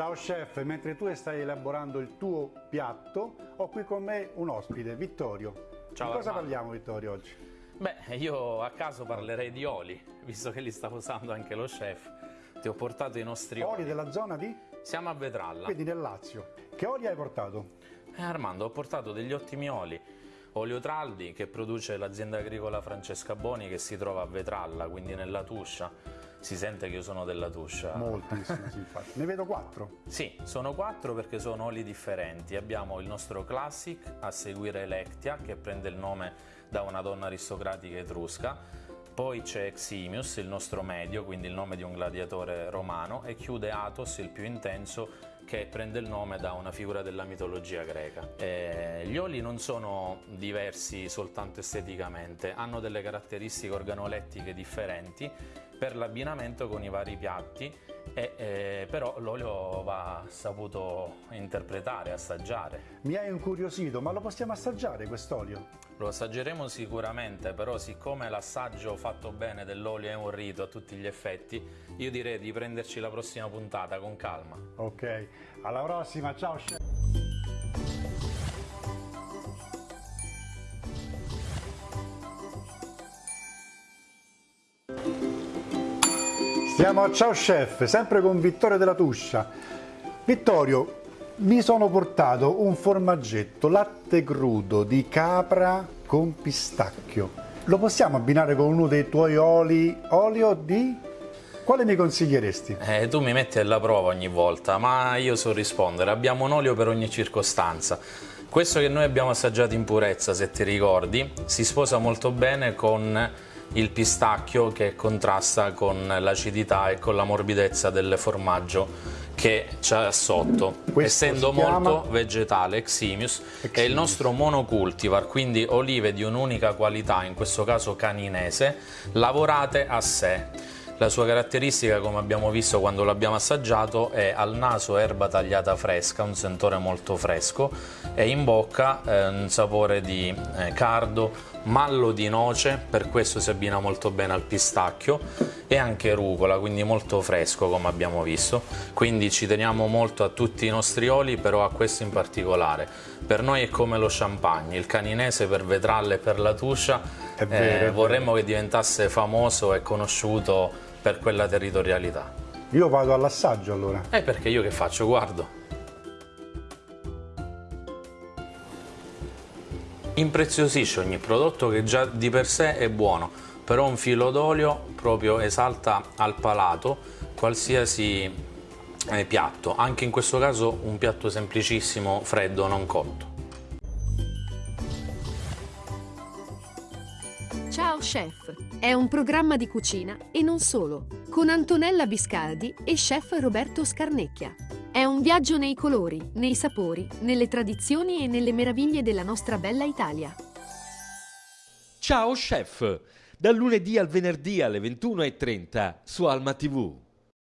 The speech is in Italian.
Ciao chef, mentre tu stai elaborando il tuo piatto, ho qui con me un ospite, Vittorio. Ciao Di cosa Armando. parliamo Vittorio oggi? Beh, io a caso parlerei di oli, visto che li sta usando anche lo chef. Ti ho portato i nostri oli. Oli della zona di? Siamo a Vetralla. Quindi nel Lazio. Che oli hai portato? Eh, Armando, ho portato degli ottimi oli. Olio Traldi che produce l'azienda agricola Francesca Boni che si trova a Vetralla, quindi nella Tuscia. Si sente che io sono della Tuscia. Moltissimo, sì, infatti. Ne vedo quattro. Sì, sono quattro perché sono oli differenti. Abbiamo il nostro Classic, a seguire Electia, che prende il nome da una donna aristocratica etrusca. Poi c'è Eximius, il nostro medio, quindi il nome di un gladiatore romano, e chiude Athos, il più intenso, che prende il nome da una figura della mitologia greca. Eh, gli oli non sono diversi soltanto esteticamente, hanno delle caratteristiche organolettiche differenti per l'abbinamento con i vari piatti, e, eh, però l'olio va saputo interpretare, assaggiare. Mi hai incuriosito, ma lo possiamo assaggiare quest'olio? Lo assaggeremo sicuramente, però siccome l'assaggio fatto bene dell'olio è un rito a tutti gli effetti, io direi di prenderci la prossima puntata con calma. Ok, alla prossima, ciao chef. Siamo a Ciao Chef, sempre con Vittorio della Tuscia. Vittorio, mi sono portato un formaggetto latte crudo di capra con pistacchio. Lo possiamo abbinare con uno dei tuoi oli? Olio di? Quale mi consiglieresti? Eh, tu mi metti alla prova ogni volta, ma io so rispondere. Abbiamo un olio per ogni circostanza. Questo che noi abbiamo assaggiato in purezza, se ti ricordi, si sposa molto bene con il pistacchio che contrasta con l'acidità e con la morbidezza del formaggio che c'è sotto. Questo Essendo molto vegetale, Eximius, è il Eximius. nostro monocultivar, quindi olive di un'unica qualità, in questo caso caninese, lavorate a sé. La sua caratteristica, come abbiamo visto quando l'abbiamo assaggiato, è al naso erba tagliata fresca, un sentore molto fresco, e in bocca eh, un sapore di eh, cardo, mallo di noce, per questo si abbina molto bene al pistacchio, e anche rucola, quindi molto fresco come abbiamo visto. Quindi ci teniamo molto a tutti i nostri oli, però a questo in particolare. Per noi è come lo champagne, il caninese per Vetralle e per la Tuscia, vero. vorremmo che diventasse famoso e conosciuto per quella territorialità. Io vado all'assaggio allora. E perché io che faccio? Guardo. Impreziosisce ogni prodotto che già di per sé è buono, però un filo d'olio proprio esalta al palato qualsiasi eh, piatto, anche in questo caso un piatto semplicissimo, freddo, non cotto. Ciao Chef è un programma di cucina e non solo, con Antonella Biscardi e chef Roberto Scarnecchia. È un viaggio nei colori, nei sapori, nelle tradizioni e nelle meraviglie della nostra bella Italia. Ciao chef! Dal lunedì al venerdì alle 21.30 su Alma TV.